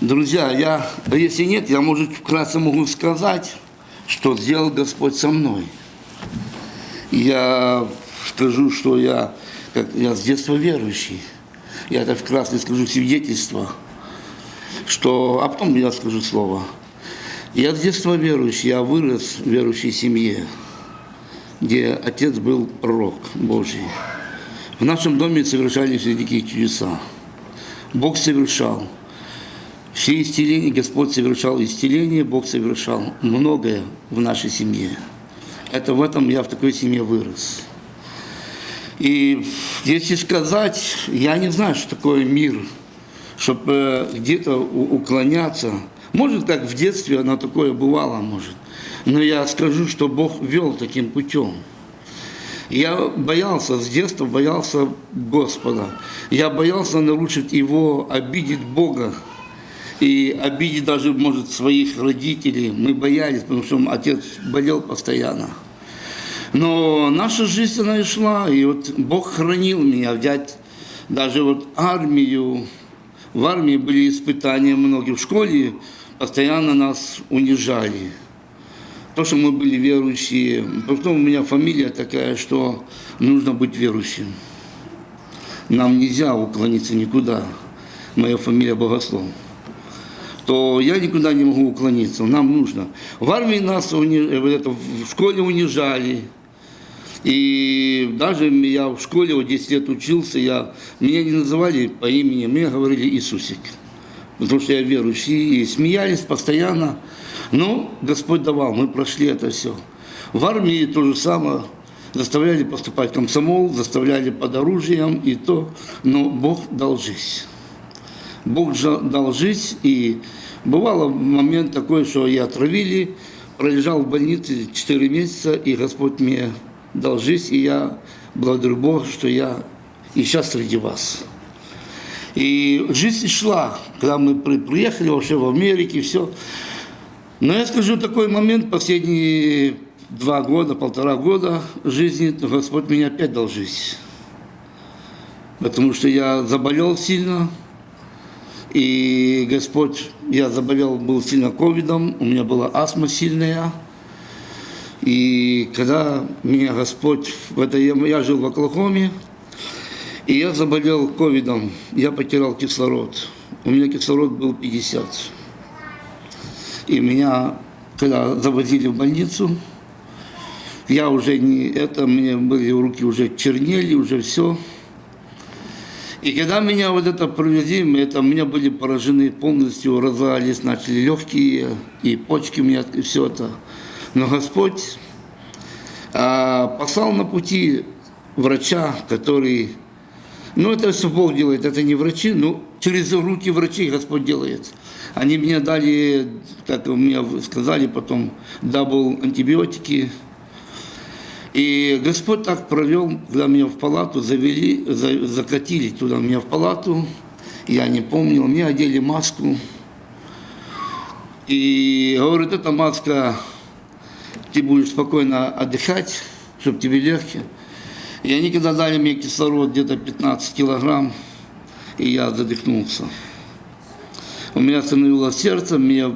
Друзья, я, если нет, я, может, вкратце могу сказать, что сделал Господь со мной. Я скажу, что я, как, я с детства верующий. Я это вкратце скажу свидетельство, что, а потом я скажу слово. Я с детства верующий, я вырос в верующей семье, где отец был пророк Божий. В нашем доме совершались великие чудеса. Бог совершал. Все исцеления, Господь совершал исцеление, Бог совершал многое в нашей семье. Это в этом я в такой семье вырос. И если сказать, я не знаю, что такое мир, чтобы где-то уклоняться. Может, как в детстве оно такое бывало, может. Но я скажу, что Бог вел таким путем. Я боялся с детства, боялся Господа. Я боялся нарушить Его, обидеть Бога. И обидеть даже, может, своих родителей. Мы боялись, потому что отец болел постоянно. Но наша жизнь, она и шла. И вот Бог хранил меня, взять даже вот армию. В армии были испытания многие. В школе постоянно нас унижали то, что мы были верующие. Потом у меня фамилия такая, что нужно быть верующим. Нам нельзя уклониться никуда. Моя фамилия Богослов. То я никуда не могу уклониться. Нам нужно. В армии нас это, в школе унижали. И даже я в школе вот 10 лет учился, я, меня не называли по имени, мне говорили Иисусик. Потому что я верующий. И смеялись постоянно. Но Господь давал, мы прошли это все. В армии то же самое. Заставляли поступать комсомол, заставляли под оружием и то. Но Бог дал жизнь. Бог дал жизнь. И бывало момент такой, что я отравили, пролежал в больнице 4 месяца, и Господь мне дал жизнь. И я благодарю Бога, что я и сейчас среди вас. И жизнь шла, когда мы приехали вообще в Америке, все. Но я скажу такой момент, последние два года, полтора года жизни, Господь меня опять дал жизнь. Потому что я заболел сильно, и Господь, я заболел, был сильно ковидом, у меня была астма сильная. И когда меня Господь, в это, я жил в Оклахоме, и я заболел ковидом, я потерял кислород. У меня кислород был 50. И меня, когда завозили в больницу, я уже не это, мне были руки уже чернели, уже все. И когда меня вот это провезли, это, меня были поражены полностью, разорались, начали легкие, и почки у меня, и все это. Но Господь а, послал на пути врача, который, ну это все Бог делает, это не врачи, но через руки врачей Господь делает. Они мне дали, как мне сказали потом, double антибиотики. И Господь так провел, когда меня в палату завели, за, закатили туда меня в палату. Я не помнил, мне одели маску. И говорит, эта маска, ты будешь спокойно отдыхать, чтобы тебе легче. И они когда дали мне кислород где-то 15 килограмм, и я задохнулся. У меня остановилось сердце, меня,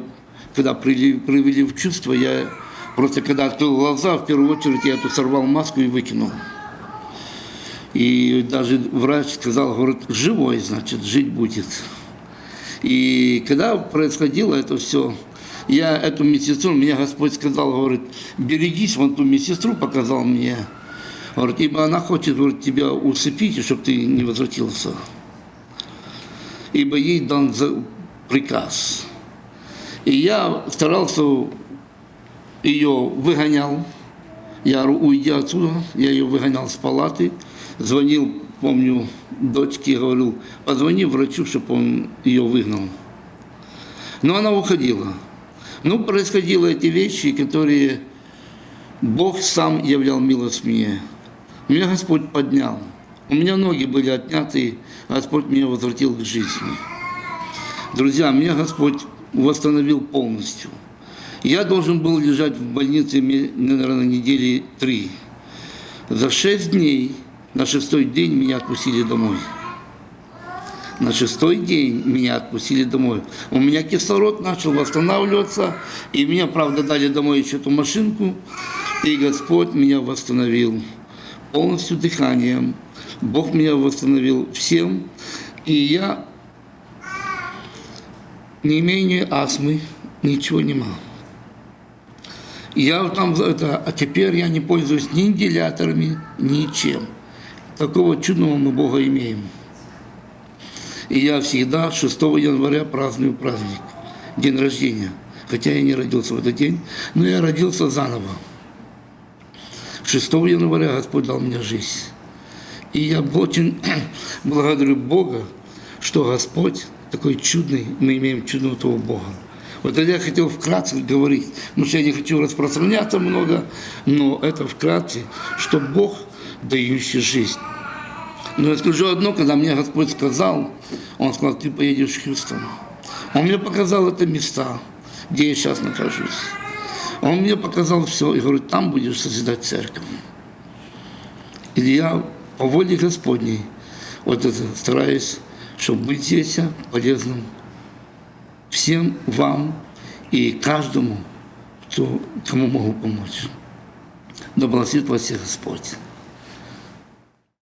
когда привели, привели в чувство, я просто когда открыл глаза, в первую очередь я эту сорвал маску и выкинул. И даже врач сказал, говорит, живой, значит, жить будет. И когда происходило это все, я эту медсестру, меня Господь сказал, говорит, берегись, вон ту медсестру показал мне. Говорит, ибо она хочет говорит, тебя усыпить, чтобы ты не возвратился. Ибо ей дан приказ. И я старался, ее выгонял, я, уйдя отсюда, я ее выгонял с палаты, звонил, помню, дочке, говорил, позвони врачу, чтобы он ее выгнал. Но она уходила. Ну, происходило эти вещи, которые Бог сам являл милость мне. Меня Господь поднял. У меня ноги были отняты, Господь меня возвратил к жизни. Друзья, меня Господь восстановил полностью. Я должен был лежать в больнице, наверное, недели три. За шесть дней, на шестой день меня отпустили домой. На шестой день меня отпустили домой. У меня кислород начал восстанавливаться, и мне, правда, дали домой еще эту машинку, и Господь меня восстановил полностью дыханием. Бог меня восстановил всем, и я не ни астмы, ничего не Я там, это, а теперь я не пользуюсь ни вентиляторами, ничем. Такого чудного мы Бога имеем. И я всегда 6 января праздную праздник, день рождения. Хотя я не родился в этот день, но я родился заново. 6 января Господь дал мне жизнь. И я очень благодарю Бога, что Господь такой чудный, мы имеем чудного Бога. Вот это я хотел вкратце говорить, потому что я не хочу распространяться много, но это вкратце, что Бог, дающий жизнь. Но я скажу одно, когда мне Господь сказал, Он сказал, ты поедешь в Хьюстон. Он мне показал это места, где я сейчас нахожусь. Он мне показал все и говорит, там будешь созидать церковь. И я по воле Господней вот это стараюсь, чтобы быть здесь полезным всем вам и каждому, кто, кому могу помочь. Да благословит вас всех Господь.